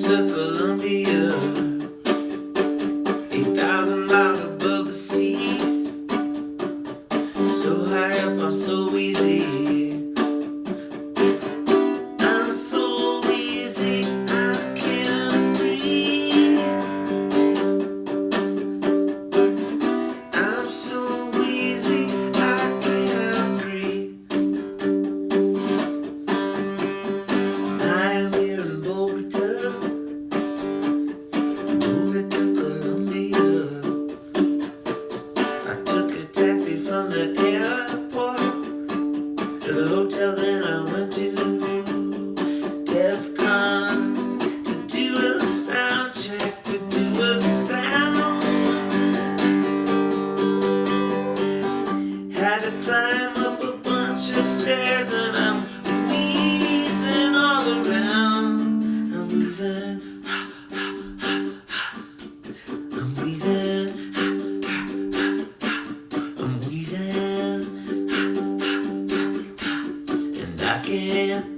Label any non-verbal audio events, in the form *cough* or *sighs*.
to Colombia, 8,000 miles above the sea. So high up, I'm so easy. I'm so easy, I can't breathe. I'm so to the hotel, then I went to DEF CON to do a sound check, to do a sound. Had to climb up a bunch of stairs, and I'm wheezing all around. I'm wheezing, *sighs* I'm wheezing. I'm